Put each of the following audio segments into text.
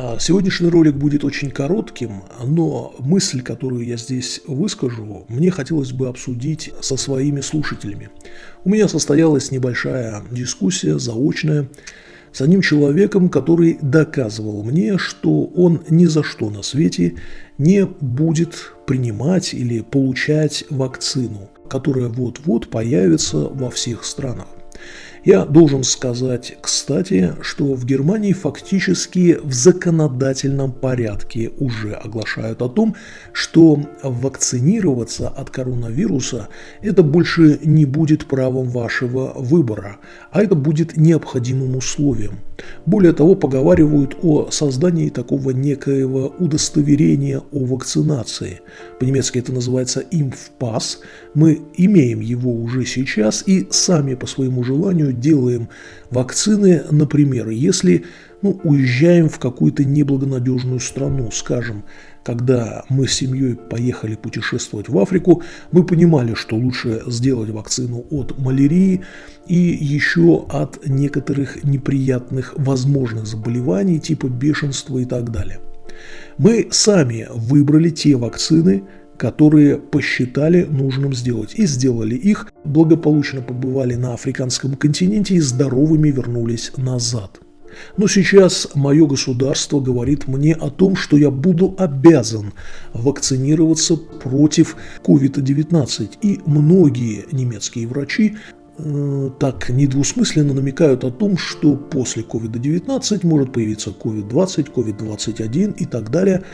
А сегодняшний ролик будет очень коротким, но мысль, которую я здесь выскажу, мне хотелось бы обсудить со своими слушателями. У меня состоялась небольшая дискуссия, заочная, с одним человеком, который доказывал мне, что он ни за что на свете не будет принимать или получать вакцину, которая вот-вот появится во всех странах. Я должен сказать, кстати, что в Германии фактически в законодательном порядке уже оглашают о том, что вакцинироваться от коронавируса это больше не будет правом вашего выбора, а это будет необходимым условием. Более того, поговаривают о создании такого некоего удостоверения о вакцинации. По-немецки это называется имфпас. Мы имеем его уже сейчас и сами по своему желанию делаем вакцины, например, если ну, уезжаем в какую-то неблагонадежную страну, скажем, когда мы с семьей поехали путешествовать в Африку, мы понимали, что лучше сделать вакцину от малярии и еще от некоторых неприятных возможных заболеваний типа бешенства и так далее. Мы сами выбрали те вакцины, которые посчитали нужным сделать. И сделали их, благополучно побывали на африканском континенте и здоровыми вернулись назад. Но сейчас мое государство говорит мне о том, что я буду обязан вакцинироваться против COVID-19. И многие немецкие врачи так недвусмысленно намекают о том, что после COVID-19 может появиться COVID-20, COVID-21 и так далее.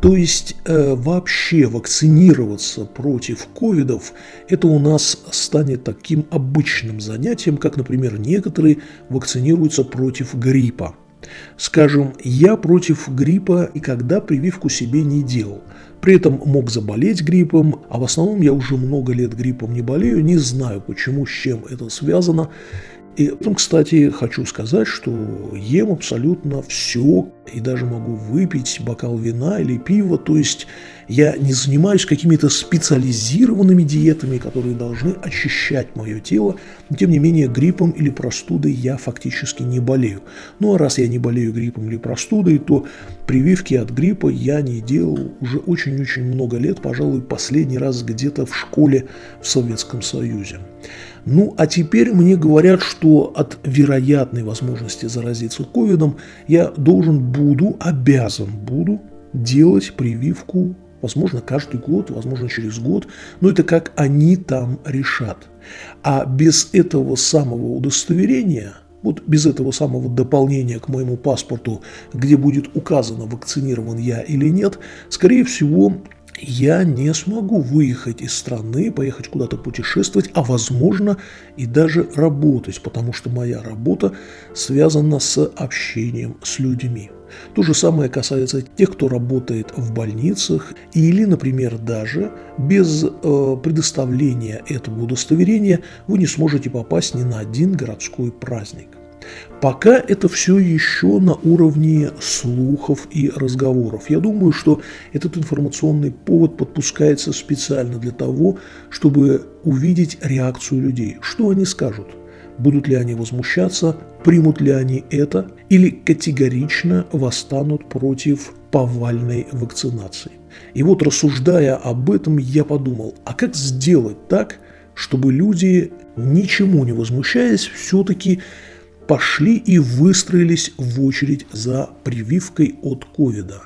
То есть э, вообще вакцинироваться против ковидов, это у нас станет таким обычным занятием, как, например, некоторые вакцинируются против гриппа. Скажем, я против гриппа никогда прививку себе не делал. При этом мог заболеть гриппом, а в основном я уже много лет гриппом не болею, не знаю почему, с чем это связано. И потом, кстати, хочу сказать, что ем абсолютно все, и даже могу выпить бокал вина или пива, то есть я не занимаюсь какими-то специализированными диетами, которые должны очищать мое тело, тем не менее гриппом или простудой я фактически не болею. Ну а раз я не болею гриппом или простудой, то прививки от гриппа я не делал уже очень-очень много лет, пожалуй, последний раз где-то в школе в Советском Союзе. Ну, а теперь мне говорят, что от вероятной возможности заразиться ковидом я должен буду, обязан буду делать прививку, возможно, каждый год, возможно, через год, но это как они там решат. А без этого самого удостоверения, вот без этого самого дополнения к моему паспорту, где будет указано, вакцинирован я или нет, скорее всего, я не смогу выехать из страны, поехать куда-то путешествовать, а возможно и даже работать, потому что моя работа связана с общением с людьми. То же самое касается тех, кто работает в больницах или, например, даже без э, предоставления этого удостоверения вы не сможете попасть ни на один городской праздник. Пока это все еще на уровне слухов и разговоров. Я думаю, что этот информационный повод подпускается специально для того, чтобы увидеть реакцию людей. Что они скажут? Будут ли они возмущаться, примут ли они это, или категорично восстанут против повальной вакцинации. И вот рассуждая об этом, я подумал, а как сделать так, чтобы люди, ничему не возмущаясь, все-таки пошли и выстроились в очередь за прививкой от ковида.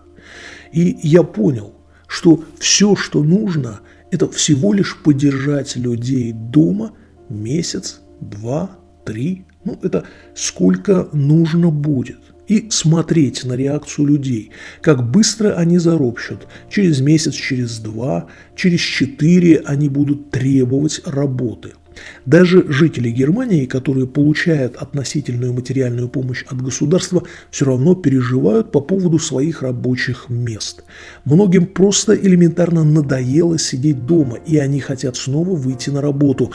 И я понял, что все, что нужно, это всего лишь поддержать людей дома месяц, два, три, ну это сколько нужно будет. И смотреть на реакцию людей, как быстро они заропщут. Через месяц, через два, через четыре они будут требовать работы – даже жители Германии, которые получают относительную материальную помощь от государства, все равно переживают по поводу своих рабочих мест. Многим просто элементарно надоело сидеть дома, и они хотят снова выйти на работу.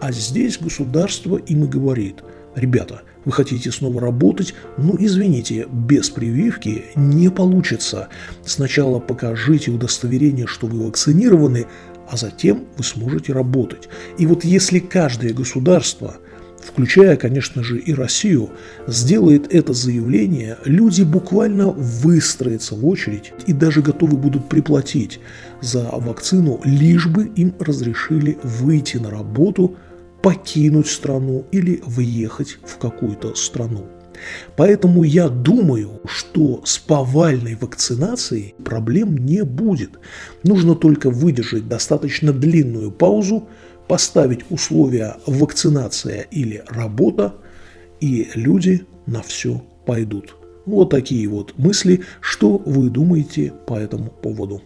А здесь государство им и говорит, ребята, вы хотите снова работать? Ну, извините, без прививки не получится. Сначала покажите удостоверение, что вы вакцинированы, а затем вы сможете работать. И вот если каждое государство включая, конечно же, и Россию, сделает это заявление, люди буквально выстроятся в очередь и даже готовы будут приплатить за вакцину, лишь бы им разрешили выйти на работу, покинуть страну или въехать в какую-то страну. Поэтому я думаю, что с повальной вакцинацией проблем не будет. Нужно только выдержать достаточно длинную паузу, поставить условия вакцинация или работа, и люди на все пойдут. Вот такие вот мысли. Что вы думаете по этому поводу?